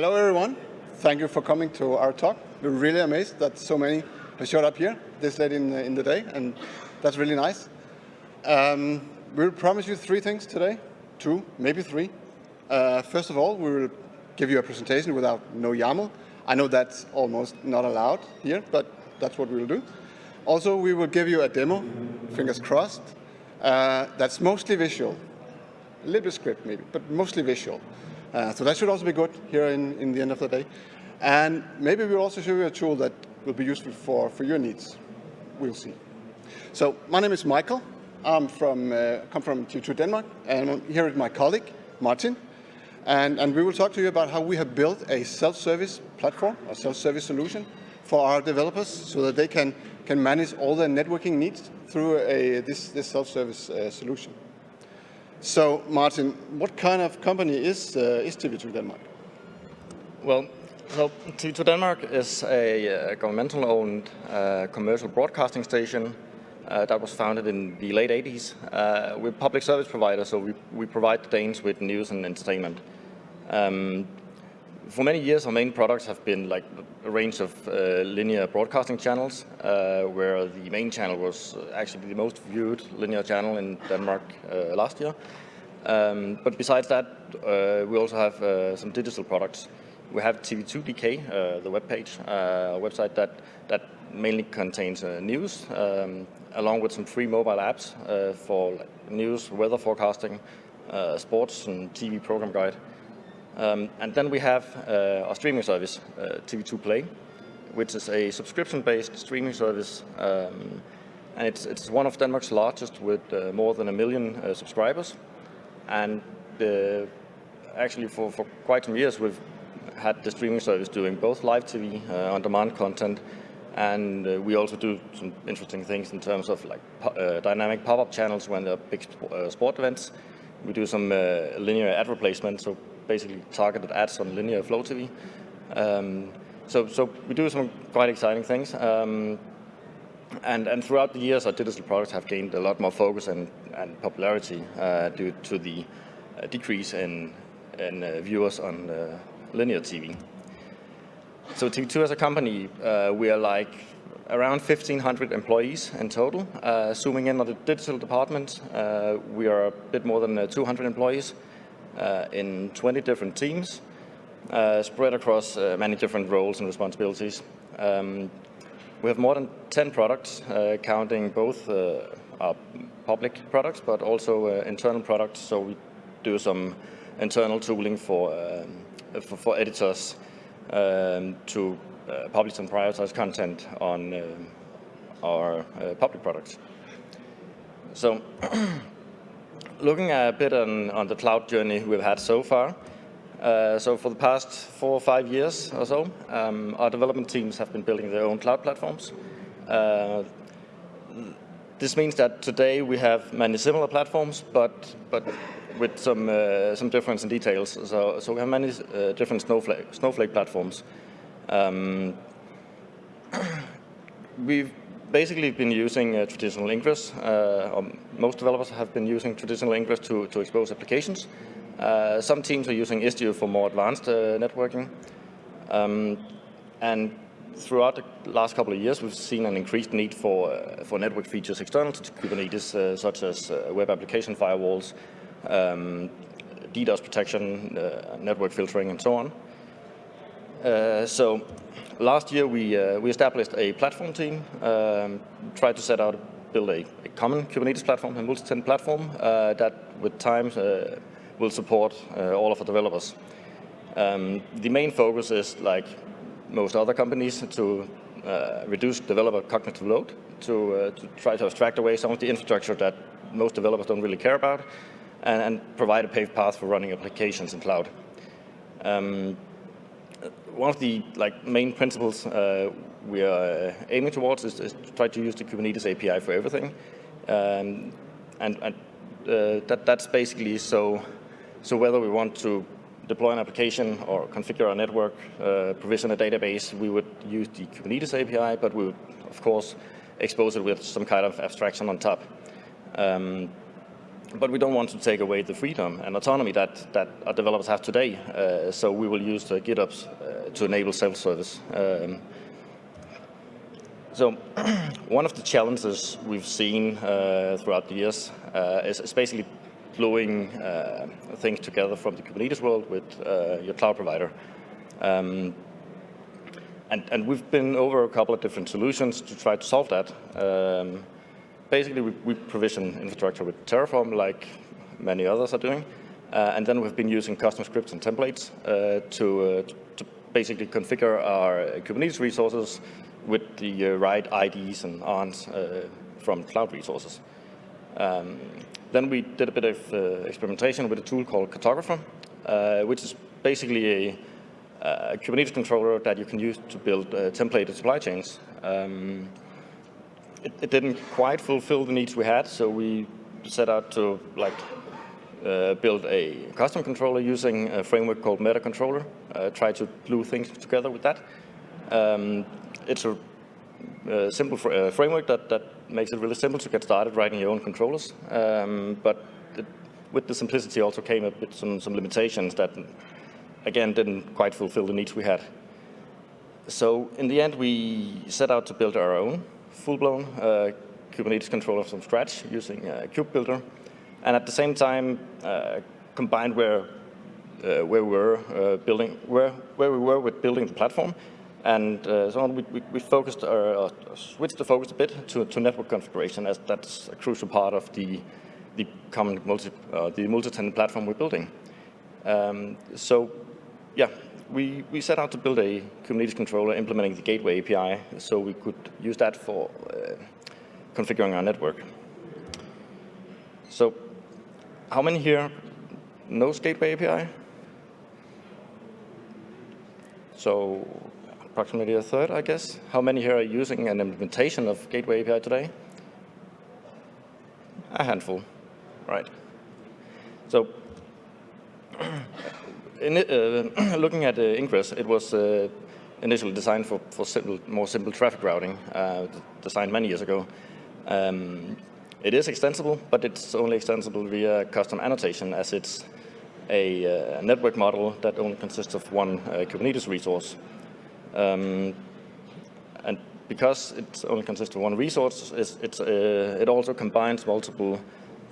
Hello, everyone. Thank you for coming to our talk. We're really amazed that so many have showed up here this late in, in the day, and that's really nice. Um, we'll promise you three things today, two, maybe three. Uh, first of all, we will give you a presentation without no YAML. I know that's almost not allowed here, but that's what we'll do. Also, we will give you a demo, fingers crossed, uh, that's mostly visual. A little bit script maybe, but mostly visual. Uh, so that should also be good here in, in the end of the day. And maybe we'll also show you a tool that will be useful for, for your needs. We'll see. So my name is Michael. I'm from, uh, come from TV2 Denmark, and I'm here with my colleague, Martin. And, and we will talk to you about how we have built a self-service platform, a self-service solution for our developers so that they can, can manage all their networking needs through a, this, this self-service uh, solution. So, Martin, what kind of company is, uh, is TV2 Denmark? Well, so TV2 Denmark is a uh, governmental-owned uh, commercial broadcasting station uh, that was founded in the late 80s. Uh, we're a public service provider, so we, we provide the Danes with news and entertainment. Um, for many years, our main products have been like a range of uh, linear broadcasting channels, uh, where the main channel was actually the most viewed linear channel in Denmark uh, last year. Um, but besides that, uh, we also have uh, some digital products. We have TV2DK, uh, the webpage, a website that, that mainly contains news, um, along with some free mobile apps for news, weather forecasting, sports, and TV program guide. Um, and then we have uh, our streaming service, uh, TV2 Play, which is a subscription-based streaming service. Um, and it's, it's one of Denmark's largest with uh, more than a million uh, subscribers. And uh, actually for, for quite some years, we've had the streaming service doing both live TV, uh, on-demand content, and uh, we also do some interesting things in terms of like uh, dynamic pop-up channels when there are big sp uh, sport events. We do some linear ad replacement, so basically targeted ads on linear flow TV. Um, so, so we do some quite exciting things. Um, and, and throughout the years, our digital products have gained a lot more focus and, and popularity uh, due to the uh, decrease in, in uh, viewers on uh, linear TV. So TV2 as a company, uh, we are like around 1,500 employees in total. Uh, zooming in on the digital department, we are a bit more than 200 employees. Uh, in 20 different teams, uh, spread across uh, many different roles and responsibilities. Um, we have more than 10 products, counting both our public products, but also internal products. So we do some internal tooling for, um, for, for, editors um, to uh, publish and prioritize content on uh, our uh, public products. So looking a bit on, on the cloud journey we've had so far, uh, so for the past four or five years or so, um, our development teams have been building their own cloud platforms. Uh, this means that today we have many similar platforms, but but with some uh, some difference in details. So so we have many uh, different Snowflake Snowflake platforms. Um, we've basically been using uh, traditional Ingress. Uh, most developers have been using traditional Ingress to, to expose applications. Uh, some teams are using Istio for more advanced uh, networking. Um, and throughout the last couple of years, we've seen an increased need for, uh, for network features external to Kubernetes, uh, such as web application firewalls, um, DDoS protection, network filtering, and so on. So last year we, uh, we established a platform team, um, tried to set out, build a, a common Kubernetes platform, a multi-tenant platform uh, that with time uh, will support uh, all of our developers. Um, the main focus is, like most other companies, to uh, reduce developer cognitive load, to, uh, to try to abstract away some of the infrastructure that most developers don't really care about, and, and provide a paved path for running applications in cloud. Um, one of the like main principles uh, we are aiming towards is, is, to try to use the Kubernetes API for everything, um, and, and uh, that that's basically so. So whether we want to deploy an application or configure our network, uh, provision a database, we would use the Kubernetes API, but we would of course expose it with some kind of abstraction on top. Um, but we don't want to take away the freedom and autonomy that, that our developers have today. Uh, so we will use the GitOps uh, to enable self-service. Um, so one of the challenges we've seen uh, throughout the years uh, is, is, basically gluing uh, things together from the Kubernetes world with uh, your cloud provider. Um, and, and, we've been over a couple of different solutions to try to solve that. Um, basically, we, we, provision infrastructure with Terraform, like many others are doing. Uh, and then we've been using custom scripts and templates uh, to, uh, to, basically configure our Kubernetes resources with the uh, right IDs and ARNs uh, from cloud resources. Um, then we did a bit of experimentation with a tool called Cartographer, which is basically a a Kubernetes controller that you can use to build uh, templated supply chains. Um, it, it, didn't quite fulfill the needs we had, so we set out to like uh, build a custom controller using a framework called MetaController. Uh, try to glue things together with that. Um, it's a, a simple fr uh, framework that, that makes it really simple to get started writing your own controllers. Um, but it, with the simplicity also came up with some, some limitations that again, didn't quite fulfill the needs we had. So in the end, we set out to build our own full-blown uh, Kubernetes controller from scratch using uh, KubeBuilder. And at the same time, uh, combined where, uh, where we were uh, building, where, where we were with building the platform. And uh, so on, we, we, we focused, or switched the focus a bit to, to network configuration as that's a crucial part of the, the common multi, the multi-tenant platform we're building. Um, so yeah, we, we set out to build a Kubernetes controller implementing the Gateway API so we could use that for uh, configuring our network. So how many here knows Gateway API? So approximately a third, I guess. How many here are using an implementation of Gateway API today? A handful, right. So in, uh, looking at uh, Ingress, it was uh, initially designed for, for simple, more simple traffic routing, uh, designed many years ago. Um, it is extensible, but it's only extensible via custom annotation as it's a uh, network model that only consists of one uh, Kubernetes resource. Um, and because it only consists of one resource, it's, it's, it also combines multiple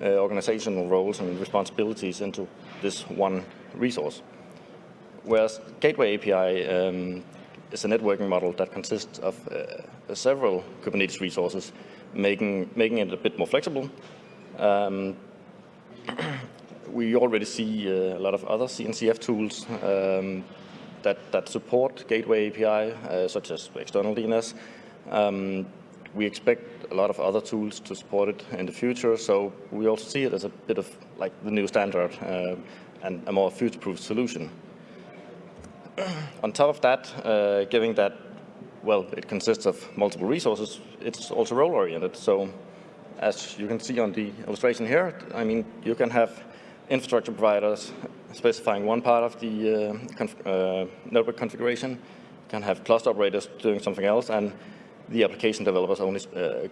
organizational roles and responsibilities into this one resource. Whereas Gateway API um, is a networking model that consists of uh, several Kubernetes resources, making, making it a bit more flexible. Um, we already see uh, a lot of other CNCF tools um, that, that support Gateway API, uh, such as external DNS. Um, we expect a lot of other tools to support it in the future, so we also see it as a bit of like the new standard uh, and a more future-proof solution. On top of that, uh, given that, well, it consists of multiple resources, it's also role-oriented. So as you can see on the illustration here, I mean, you can have infrastructure providers specifying one part of the uh, conf uh, network configuration, you can have cluster operators doing something else, and the application developers only uh,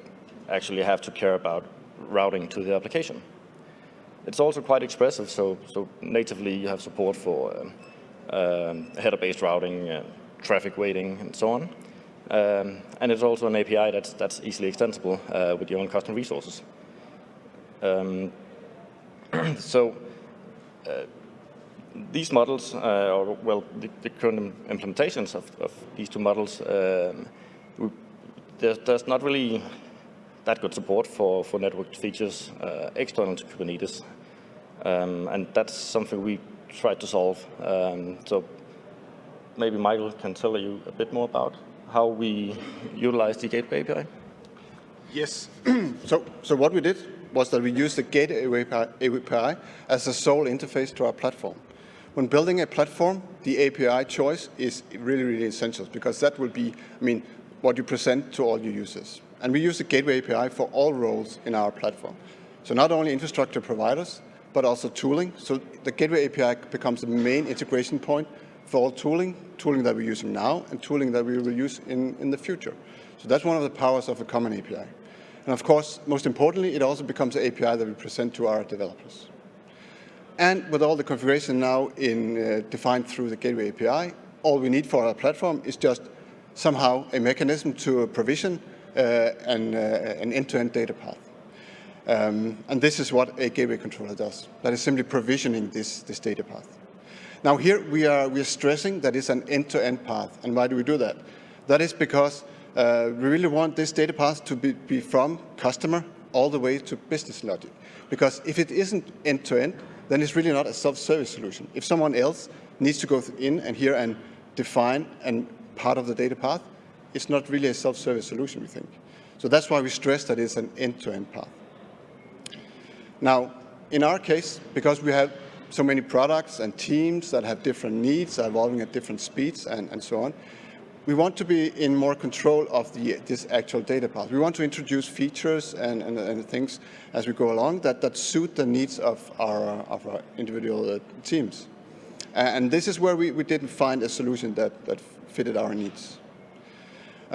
actually have to care about routing to the application. It's also quite expressive, so, so natively you have support for um, um, header-based routing, uh, traffic weighting, and so on. Um, and it's also an API that's, that's easily extensible uh, with your own custom resources. Um, so uh, these models, uh, or well, the, the, current implementations of, of these two models, um, we, there's, there's, not really that good support for, for network features uh, external to Kubernetes. Um, and that's something we tried to solve. Um, so maybe Michael can tell you a bit more about how we utilize the Gateway API. Yes. so, so what we did was that we used the Gateway API as a sole interface to our platform. When building a platform, the API choice is really, really essential because that will be, I mean, what you present to all your users. And we use the Gateway API for all roles in our platform. So not only infrastructure providers, but also tooling. So the Gateway API becomes the main integration point for all tooling, tooling that we're using now and tooling that we will use in, in the future. So that's one of the powers of a common API. And of course, most importantly, it also becomes an API that we present to our developers. And with all the configuration now in, uh, defined through the Gateway API, all we need for our platform is just somehow a mechanism to provision uh, an, uh, end-to-end data path. Um, and this is what a gateway controller does. That is simply provisioning this, this data path. Now here we are, we are stressing that it's an end-to-end -end path. And why do we do that? That is because uh, we really want this data path to be, be, from customer all the way to business logic. Because if it isn't end-to-end, -end, then it's really not a self-service solution. If someone else needs to go in and here and define and part of the data path, it's not really a self-service solution, we think. So that's why we stress that it's an end-to-end -end path. Now, in our case, because we have so many products and teams that have different needs, evolving at different speeds and, and so on, we want to be in more control of the, this actual data path. We want to introduce features and, and, and things as we go along that, that suit the needs of our, of our individual uh, teams. And this is where we, we didn't find a solution that, that fitted our needs.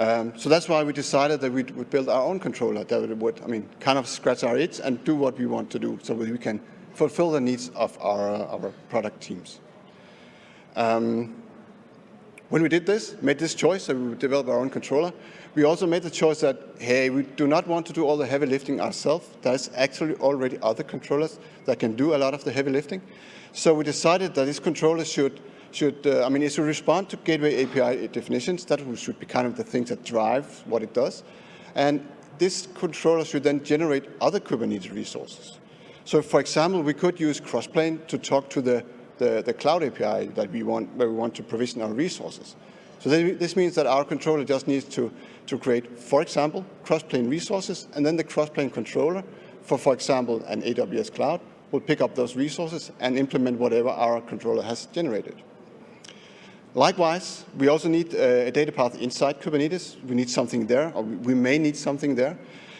Um, so that's why we decided that we would build our own controller that would, I mean, kind of scratch our itch and do what we want to do so we can fulfill the needs of our, uh, our product teams. Um, when we did this, made this choice that we would develop our own controller, we also made the choice that, hey, we do not want to do all the heavy lifting ourselves. There's actually already other controllers that can do a lot of the heavy lifting. So we decided that this controller should should, uh, I mean, it should respond to gateway API definitions. That should be kind of the things that drive what it does. And this controller should then generate other Kubernetes resources. So for example, we could use Crossplane to talk to the, the, the cloud API that we want, where we want to provision our resources. So this means that our controller just needs to, to create, for example, Crossplane resources, and then the Crossplane controller for, for example, an AWS cloud will pick up those resources and implement whatever our controller has generated. Likewise, we also need uh, a data path inside Kubernetes. We need something there, or we may need something there.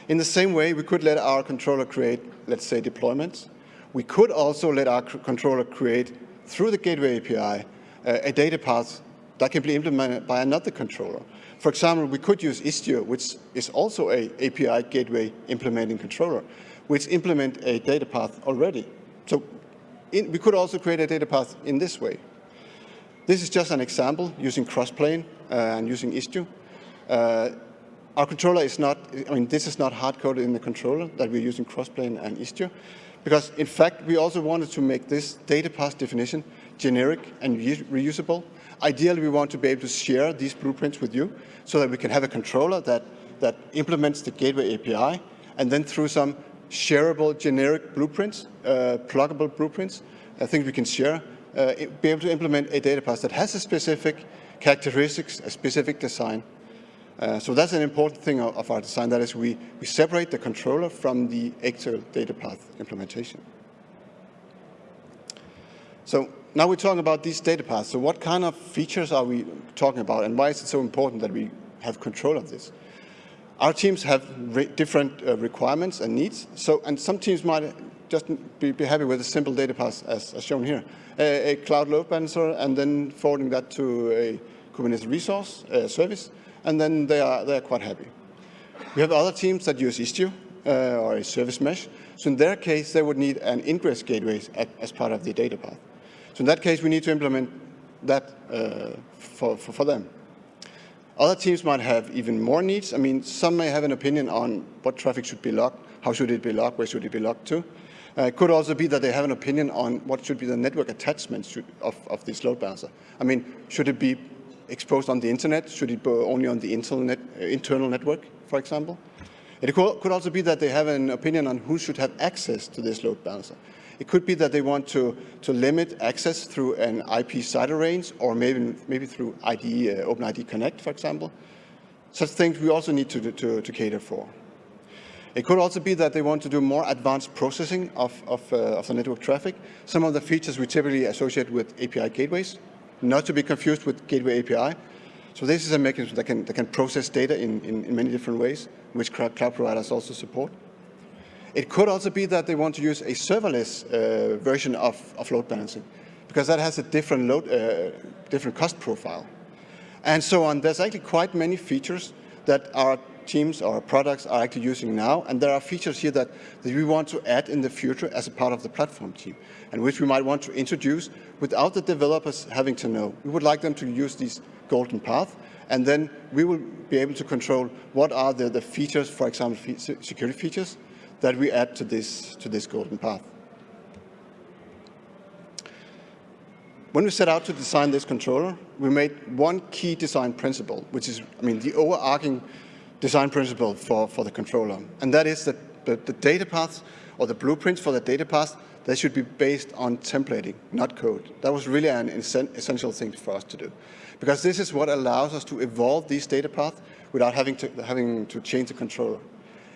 In the same way, we could let our controller create, let's say, deployments. We could also let our controller create, through the Gateway API, uh, a data path that can be implemented by another controller. For example, we could use Istio, which is also a API gateway implementing controller, which implement a data path already. So in, we could also create a data path in this way. This is just an example using Crossplane uh, and using Istio. Uh, our controller is not, I mean, this is not hard-coded in the controller that we're using Crossplane and Istio, because in fact, we also wanted to make this data path definition generic and reusable. Ideally, we want to be able to share these blueprints with you so that we can have a controller that, that implements the Gateway API, and then through some shareable generic blueprints, uh, pluggable blueprints, I think we can share uh, be able to implement a data path that has a specific characteristics, a specific design. Uh, so that's an important thing of, of, our design, that is we, we separate the controller from the actual data path implementation. So now we're talking about these data paths. So what kind of features are we talking about and why is it so important that we have control of this? Our teams have different uh, requirements and needs. So, and some teams might just be, be happy with a simple data path as, as shown here. A, a, cloud load balancer and then forwarding that to a Kubernetes resource uh, service, and then they are, they are quite happy. We have other teams that use Istio uh, or a service mesh. So in their case, they would need an ingress gateway at, as part of the data path. So in that case, we need to implement that uh, for, for, for them. Other teams might have even more needs. I mean, some may have an opinion on what traffic should be logged, how should it be logged, where should it be logged to. Uh, it could also be that they have an opinion on what should be the network attachments of, of this load balancer. I mean, should it be exposed on the internet? Should it be only on the internet, uh, internal network, for example? It could also be that they have an opinion on who should have access to this load balancer. It could be that they want to, to limit access through an IP CIDR range or maybe, maybe through ID, uh, OpenID Connect, for example. Such things we also need to, to, to cater for. It could also be that they want to do more advanced processing of, of, uh, of, the network traffic. Some of the features we typically associate with API gateways, not to be confused with gateway API. So this is a mechanism that can, that can process data in, in, in many different ways, which cloud providers also support. It could also be that they want to use a serverless uh, version of, of load balancing, because that has a different, load, uh, different cost profile. And so on. There's actually quite many features that are teams or products are actually using now, and there are features here that, that we want to add in the future as a part of the platform team, and which we might want to introduce without the developers having to know. We would like them to use these golden path, and then we will be able to control what are the, the features, for example, fe security features, that we add to this, to this golden path. When we set out to design this controller, we made one key design principle, which is, I mean, the overarching design principle for, for the controller. And that is that the, the data paths or the blueprints for the data paths, they should be based on templating, not code. That was really an essential thing for us to do. Because this is what allows us to evolve these data paths without having to, having to change the controller.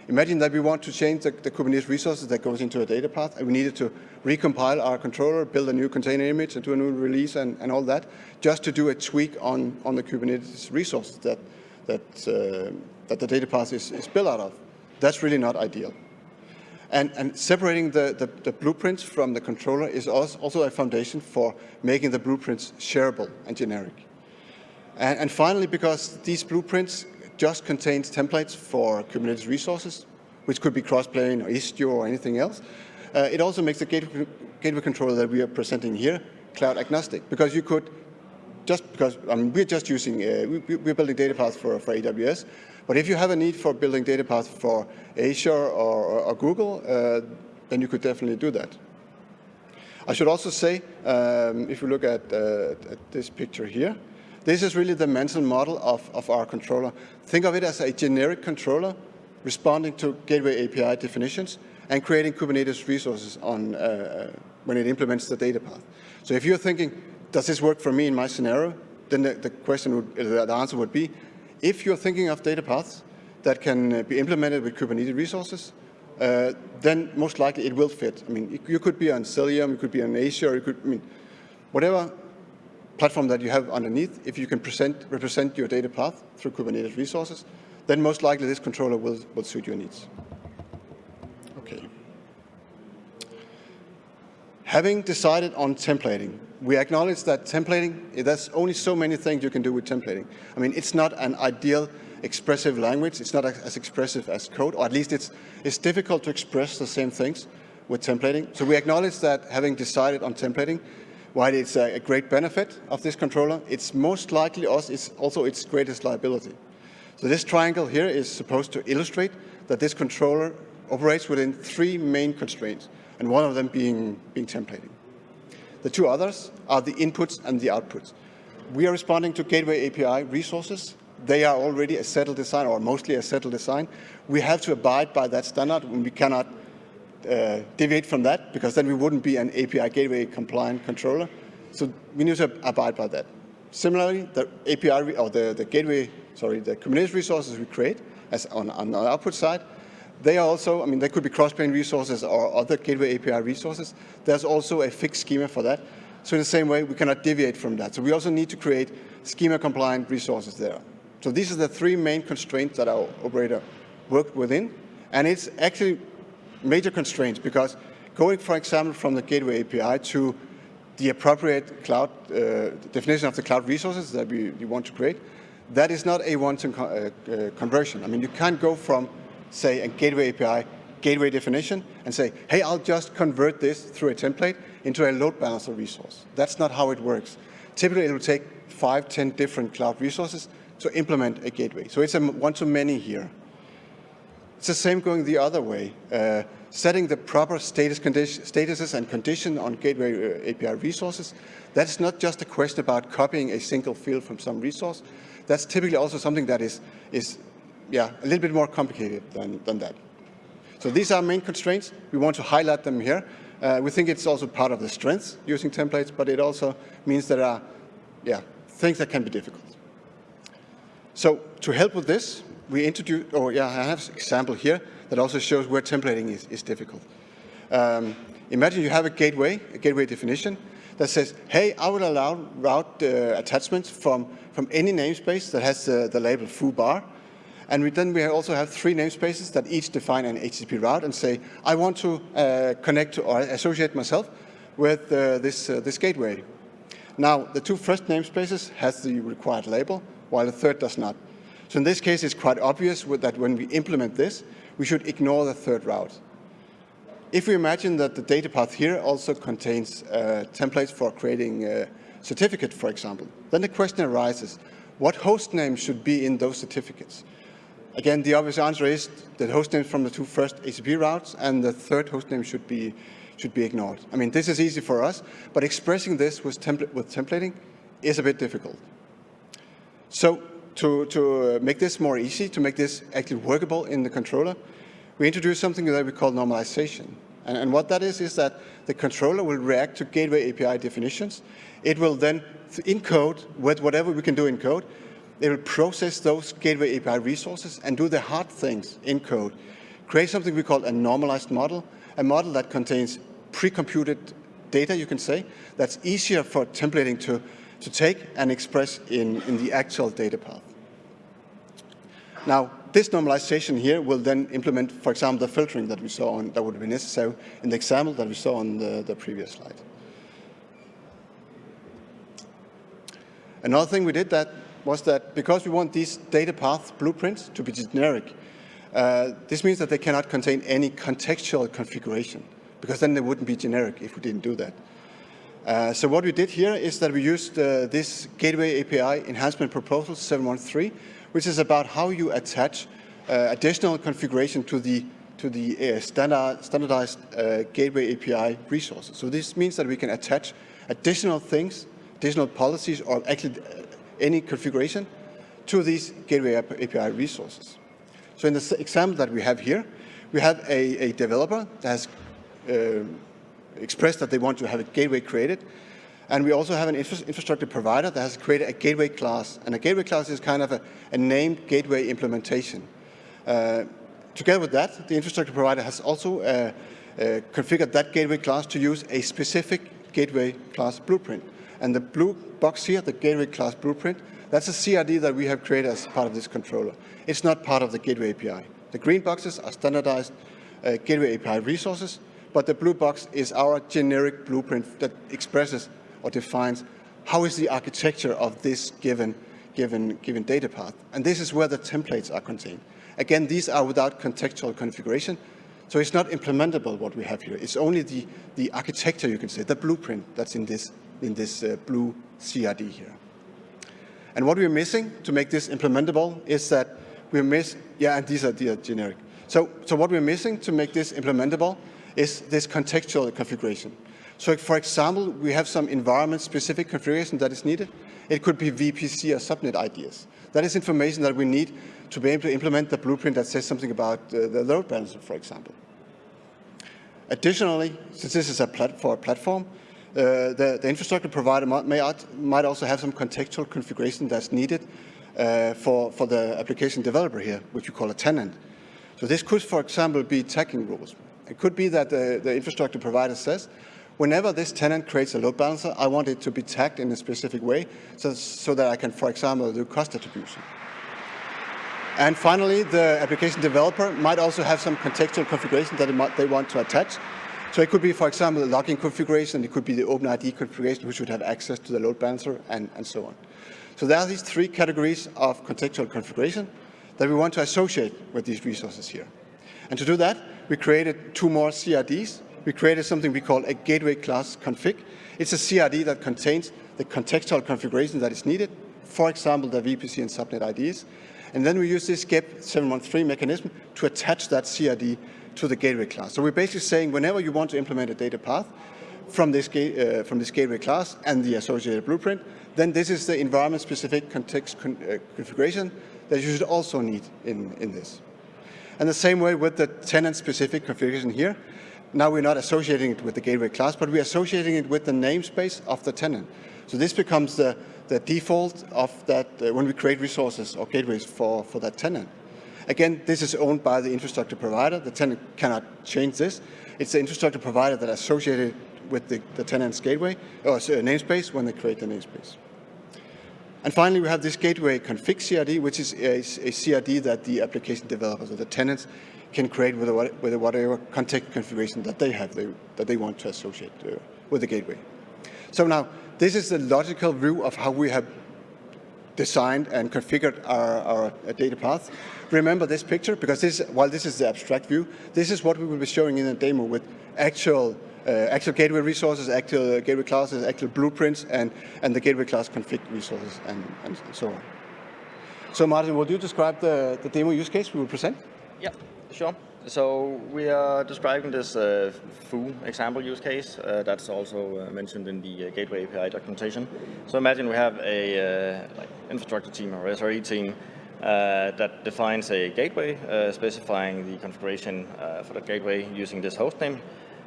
Imagine that we want to change the, the, Kubernetes resources that goes into a data path, and we needed to recompile our controller, build a new container image, and do a new release and, and all that, just to do a tweak on, on the Kubernetes resources that, that, uh, that the data path is, is built out of. That's really not ideal. And, and separating the, the, the, blueprints from the controller is also a foundation for making the blueprints shareable and generic. And, and finally, because these blueprints just contains templates for Kubernetes resources, which could be Crossplane or Istio or anything else. Uh, it also makes the gateway, gateway controller that we are presenting here cloud agnostic, because you could just because I mean, we're just using, uh, we, are building data paths for, for AWS, but if you have a need for building data paths for Azure or, or, Google, uh, then you could definitely do that. I should also say, um, if you look at, uh, at, this picture here, this is really the mental model of, of our controller. Think of it as a generic controller responding to gateway API definitions and creating Kubernetes resources on, uh, uh, when it implements the data path. So if you're thinking, does this work for me in my scenario? Then the, the question would, the answer would be, if you're thinking of data paths that can uh, be implemented with Kubernetes resources, uh, then most likely it will fit. I mean, you could be on Cilium, you could be on Azure, you could, I mean, whatever platform that you have underneath, if you can present, represent your data path through Kubernetes resources, then most likely this controller will, will suit your needs. Okay. Having decided on templating, we acknowledge that templating, eh, there's only so many things you can do with templating. I mean, it's not an ideal expressive language. It's not as expressive as code, or at least it's, it's difficult to express the same things with templating. So we acknowledge that having decided on templating, while it's a, great benefit of this controller, it's most likely also its greatest liability. So this triangle here is supposed to illustrate that this controller operates within three main constraints, and one of them being, being templating. The two others are the inputs and the outputs. We are responding to Gateway API resources. They are already a settled design, or mostly a settled design. We have to abide by that standard, and we cannot uh, deviate from that, because then we wouldn't be an API gateway compliant controller. So we need to abide by that. Similarly, the API or the, the gateway, sorry, the Kubernetes resources we create as on, on the output side, they are also, I mean, they could be Crossplane resources or other gateway API resources. There's also a fixed schema for that. So in the same way, we cannot deviate from that. So we also need to create schema-compliant resources there. So these are the three main constraints that our operator worked within. And it's actually major constraints because going, for example, from the Gateway API to the appropriate cloud uh, definition of the cloud resources that we, we, want to create, that is not a one-time uh, uh, conversion. I mean, you can't go from, say, a Gateway API gateway definition and say, hey, I'll just convert this through a template into a load balancer resource. That's not how it works. Typically, it will take five, ten different cloud resources to implement a gateway. So it's a one-to-many here. It's the same going the other way. Uh, setting the proper status statuses and condition on gateway uh, API resources, that's not just a question about copying a single field from some resource. That's typically also something that is, is yeah, a little bit more complicated than, than that. So these are main constraints. We want to highlight them here. Uh, we think it's also part of the strengths using templates, but it also means there are yeah, things that can be difficult. So to help with this, we introduce, or yeah, I have an example here that also shows where templating is, is difficult. Um, imagine you have a gateway, a gateway definition, that says, hey, I will allow route uh, attachments from, from any namespace that has uh, the label foo bar. And we, then we also have three namespaces that each define an HTTP route and say, I want to uh, connect to, or associate myself with uh, this, uh, this gateway. Now, the two first namespaces has the required label, while the third does not. So in this case, it's quite obvious that when we implement this, we should ignore the third route. If we imagine that the data path here also contains uh, templates for creating a certificate, for example, then the question arises, what host name should be in those certificates? Again, the obvious answer is the host names from the two first HTTP routes and the third host name should be, should be ignored. I mean, this is easy for us, but expressing this with, with templating is a bit difficult. So to, to make this more easy, to make this actually workable in the controller, we introduce something that we call normalization. And, and, what that is, is that the controller will react to gateway API definitions. It will then, encode with whatever we can do in code, it will process those gateway API resources and do the hard things in code. Create something we call a normalized model, a model that contains pre-computed data, you can say, that's easier for templating to, to take and express in, in the actual data path. Now, this normalization here will then implement, for example, the filtering that we saw on, that would be necessary in the example that we saw on the, the previous slide. Another thing we did that was that because we want these data path blueprints to be generic, uh, this means that they cannot contain any contextual configuration, because then they wouldn't be generic if we didn't do that. Uh, so what we did here is that we used uh, this Gateway API Enhancement Proposal 713 which is about how you attach uh, additional configuration to the to the uh, standard, standardized uh, gateway API resources. So this means that we can attach additional things, additional policies, or actually any configuration to these gateway API resources. So in the example that we have here, we have a, a developer that has uh, expressed that they want to have a gateway created, and we also have an infra infrastructure provider that has created a gateway class. And a gateway class is kind of a, a named gateway implementation. Uh, together with that, the infrastructure provider has also uh, uh, configured that gateway class to use a specific gateway class blueprint. And the blue box here, the gateway class blueprint, that's a CRD that we have created as part of this controller. It's not part of the gateway API. The green boxes are standardized uh, gateway API resources, but the blue box is our generic blueprint that expresses or defines how is the architecture of this given, given, given data path. And this is where the templates are contained. Again, these are without contextual configuration, so it's not implementable what we have here. It's only the, the architecture, you can say, the blueprint that's in this, in this uh, blue CRD here. And what we're missing to make this implementable is that we're miss, yeah, and these are, these are generic. So, so what we're missing to make this implementable is this contextual configuration. So for example, we have some environment-specific configuration that is needed. It could be VPC or subnet IDs. That is information that we need to be able to implement the blueprint that says something about uh, the load balancer, for example. Additionally, since this is a plat for a platform, the, the, infrastructure provider might, might, also have some contextual configuration that's needed uh, for, for the application developer here, which we call a tenant. So this could, for example, be tagging rules. It could be that the, the infrastructure provider says, Whenever this tenant creates a load balancer, I want it to be tagged in a specific way so, so that I can, for example, do cost attribution. And finally, the application developer might also have some contextual configuration that might, they want to attach. So it could be, for example, the logging configuration, it could be the OpenID configuration, which would have access to the load balancer, and, and so on. So there are these three categories of contextual configuration that we want to associate with these resources here. And to do that, we created two more CRDs we created something we call a gateway class config. It's a CRD that contains the contextual configuration that is needed, for example, the VPC and subnet IDs. And then we use this GEP 713 mechanism to attach that CRD to the gateway class. So we're basically saying whenever you want to implement a data path from this, uh, from this gateway class and the associated blueprint, then this is the environment-specific context con uh, configuration that you should also need in, in this. And the same way with the tenant-specific configuration here, now we're not associating it with the gateway class, but we're associating it with the namespace of the tenant. So this becomes the, the default of that uh, when we create resources or gateways for, for that tenant. Again, this is owned by the infrastructure provider. The tenant cannot change this. It's the infrastructure provider that associated with the, the tenant's gateway or namespace when they create the namespace. And finally, we have this gateway config CRD, which is a, a CRD that the application developers or the tenants can create with, a, with a whatever context configuration that they have, they, that they want to associate uh, with the gateway. So now, this is the logical view of how we have designed and configured our, our data path. Remember this picture, because this, while this is the abstract view, this is what we will be showing in a demo with actual uh, actual gateway resources, actual gateway classes, actual blueprints, and, and the gateway class config resources, and, and so on. So Martin, would you describe the, the demo use case we will present? Yeah, sure. So we are describing this uh, foo example use case uh, that's also uh, mentioned in the uh, Gateway API documentation. So imagine we have a uh, like infrastructure team or SRE team uh, that defines a gateway, specifying the configuration for the gateway using this host name.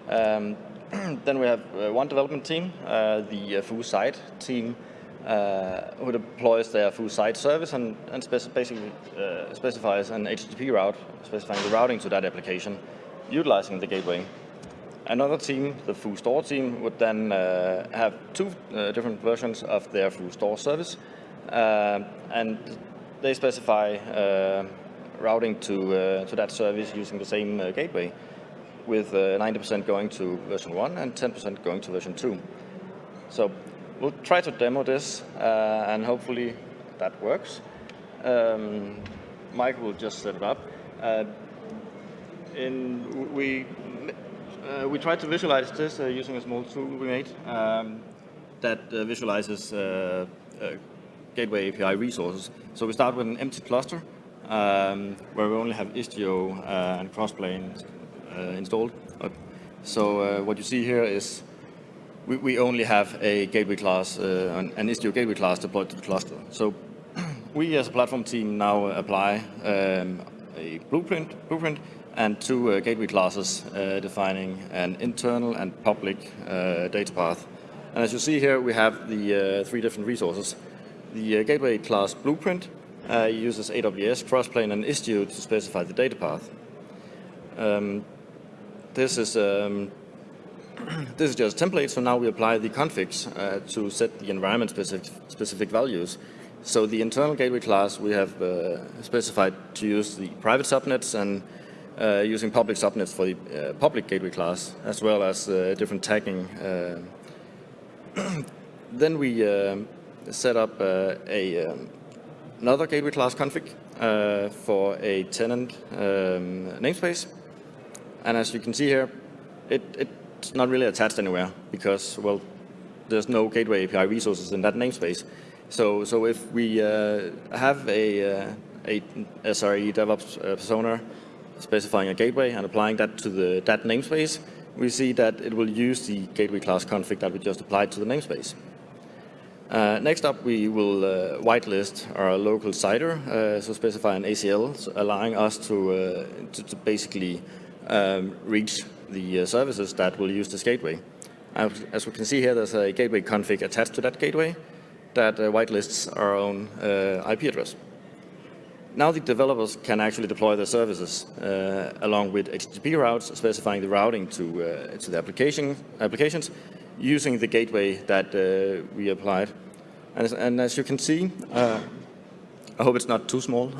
Um, then we have one development team, the foo site team, uh, who deploys their foo site service and, and speci basically uh, specifies an HTTP route, specifying the routing to that application, utilizing the gateway. Another team, the foo store team, would then uh, have two uh, different versions of their foo store service, uh, and they specify uh, routing to, to that service using the same gateway, with 90% going to version 1 and 10% going to version 2. So we'll try to demo this uh, and hopefully that works. Um, Mike will just set it up. Uh, in, we, uh, we tried to visualize this uh, using a small tool we made um, that uh, visualizes uh, gateway API resources. So we start with an empty cluster um, where we only have Istio and Crossplane installed. So what you see here is we, we only have a gateway class, uh, an, Istio gateway class deployed to the cluster. So we as a platform team now apply um, a blueprint, blueprint and two uh, gateway classes uh, defining an internal and public uh, data path. And as you see here, we have the uh, three different resources. The uh, gateway class blueprint uses AWS, Crossplane, and Istio to specify the data path. Um, this is um, this is just a template, so now we apply the configs uh, to set the environment specific, specific values. So the internal gateway class we have uh, specified to use the private subnets and uh, using public subnets for the uh, public gateway class, as well as uh, different tagging. Uh. then we set up a um, another gateway class config for a tenant um, namespace. And as you can see here, it, it it's not really attached anywhere because, well, there's no gateway API resources in that namespace. So, so if we uh, have a, uh, a SRE DevOps uh, persona specifying a gateway and applying that to the, that namespace, we see that it will use the gateway class config that we just applied to the namespace. Uh, next up, we will uh, whitelist our local CIDR, uh, so specify an ACL, so allowing us to, uh, to, to, basically um, reach the uh, services that will use this gateway. As we can see here, there's a gateway config attached to that gateway that uh, whitelists our own uh, IP address. Now the developers can actually deploy their services uh, along with HTTP routes specifying the routing to, uh, to the application, applications using the gateway that uh, we applied. And and as, you can see, I hope it's not too small,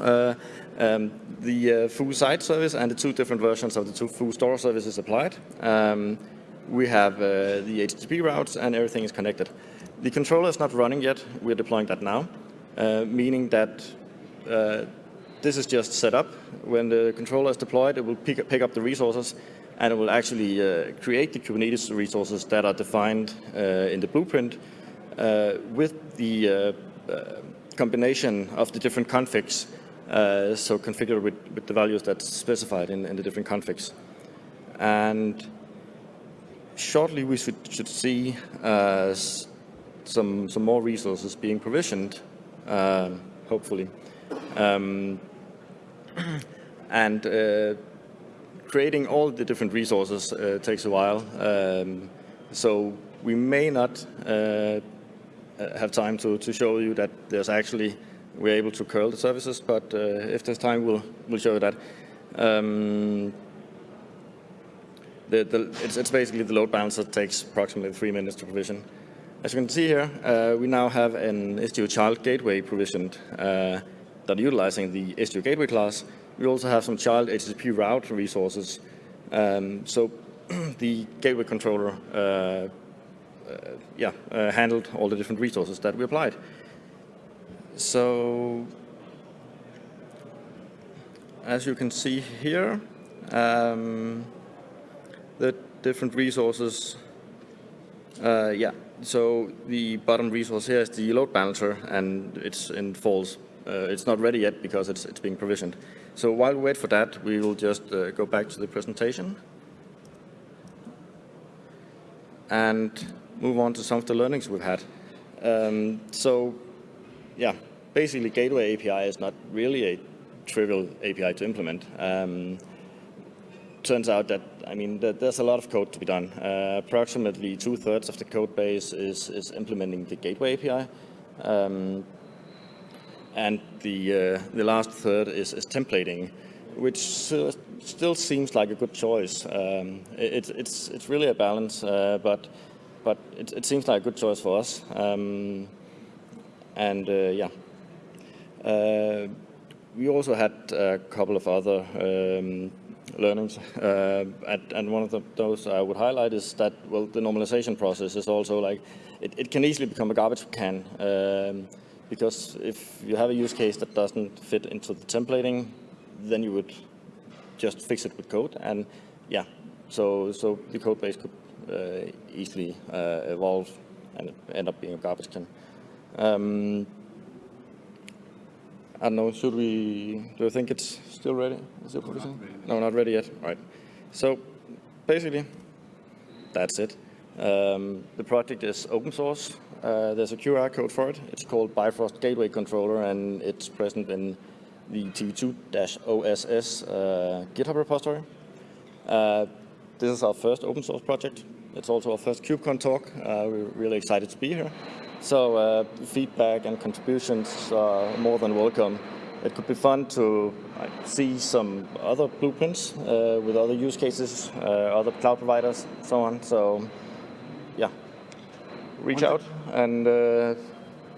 um, the uh, foo site service and the two different versions of the two foo store services applied. Um, we have uh, the HTTP routes and everything is connected. The controller is not running yet. We're deploying that now, uh, meaning that uh, this is just set up. When the controller is deployed, it will pick, pick up the resources and it will actually uh, create the Kubernetes resources that are defined uh, in the blueprint with the combination of the different configs uh, so configure with, with the values that's specified in, in the different configs. And shortly we should, should see uh, some, some more resources being provisioned, uh, hopefully. Um, and uh, creating all the different resources uh, takes a while. Um, so we may not uh, have time to, to show you that there's actually we're able to curl the services, but uh, if there's time, we'll, we'll show that. Um, the, the, it's, it's, basically the load balancer takes approximately three minutes to provision. As you can see here, uh, we now have an Istio child gateway provisioned uh, that utilizing the Istio gateway class. We also have some child HTTP route resources. Um, so the gateway controller uh, uh yeah, uh, handled all the different resources that we applied. So as you can see here, um, the different resources, uh, yeah, so the bottom resource here is the load balancer and it's in false. Uh, it's not ready yet because it's, it's being provisioned. So while we wait for that, we will just uh, go back to the presentation and move on to some of the learnings we've had. Um, so yeah, basically Gateway API is not really a trivial API to implement. Um, turns out that, I mean, that there's a lot of code to be done. Uh, approximately two-thirds of the code base is, is implementing the Gateway API. Um, and the, uh, the last third is, is templating, which uh, still seems like a good choice. Um, it, it's, it's really a balance, uh, but, but it, it, seems like a good choice for us. Um, and uh, yeah. Uh, we also had a couple of other um, learnings, uh, and, and, one of the, those I would highlight is that, well, the normalization process is also like, it, it can easily become a garbage can, um, because if you have a use case that doesn't fit into the templating, then you would just fix it with code, and yeah, so, so the code base could uh, easily uh, evolve and end up being a garbage can. Um, I don't know, should we, do you think it's still ready? Is it producing? No, not ready yet. All right. So basically, that's it. Um, the project is open source. Uh, there's a QR code for it. It's called Bifrost Gateway Controller, and it's present in the TV2-OSS uh, GitHub repository. Uh, this is our first open source project. It's also our first KubeCon talk. Uh, we're really excited to be here. So uh, feedback and contributions are more than welcome. It could be fun to like, see some other blueprints uh, with other use cases, uh, other cloud providers, so on. So yeah, reach out and uh,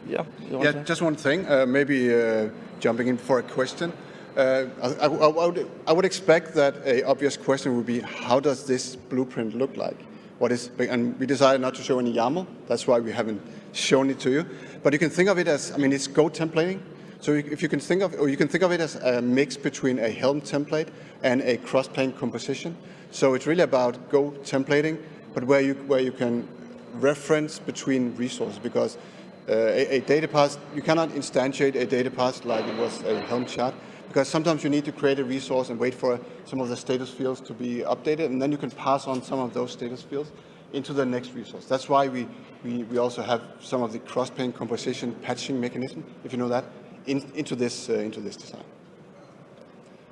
yeah. Yeah, just one thing, uh, maybe uh, jumping in for a question. I, I, I, would, I would expect that a obvious question would be, how does this blueprint look like? What is, and we decided not to show any YAML. That's why we haven't shown it to you. But you can think of it as, I mean, it's Go templating. So if you can think of, or you can think of it as a mix between a Helm template and a Crossplane composition. So it's really about Go templating, but where you where you can reference between resources because uh, a, a, data path, you cannot instantiate a data path like it was a Helm chart because sometimes you need to create a resource and wait for some of the status fields to be updated and then you can pass on some of those status fields into the next resource. That's why we, we, we also have some of the Crossplane composition patching mechanism, if you know that, in, into, this, uh, into this design.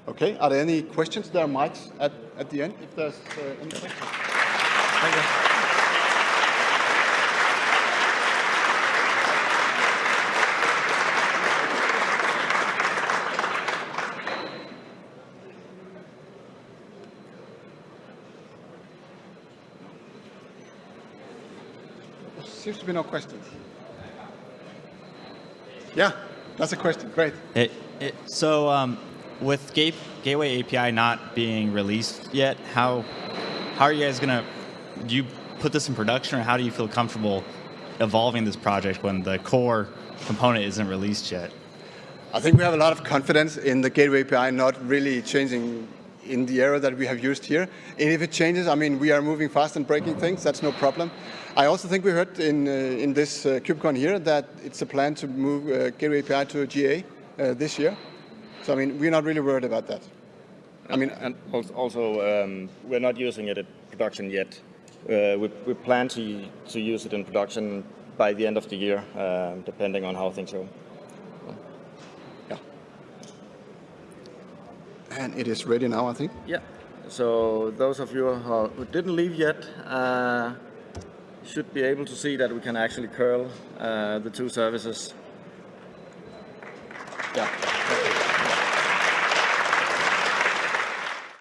Okay, are there any questions? There are mics at, at the end, if there's uh, any questions. Thank you. Seems to be no questions. Yeah, that's a question. Great. It, it, so um, with Gate, Gateway API not being released yet, how how are you guys going to, do you put this in production or how do you feel comfortable evolving this project when the core component isn't released yet? I think we have a lot of confidence in the Gateway API not really changing in the era that we have used here. And if it changes, I mean, we are moving fast and breaking things, that's no problem. I also think we heard in, uh, in this uh, KubeCon here that it's a plan to move uh, Gateway API to GA uh, this year. So, I mean, we're not really worried about that. I mean, and also, um, we're not using it in production yet. Uh, we, we, plan to, to use it in production by the end of the year, uh, depending on how things go. Yeah. And it is ready now, I think. Yeah. So those of you who didn't leave yet uh, should be able to see that we can actually curl uh, the two services. Yeah.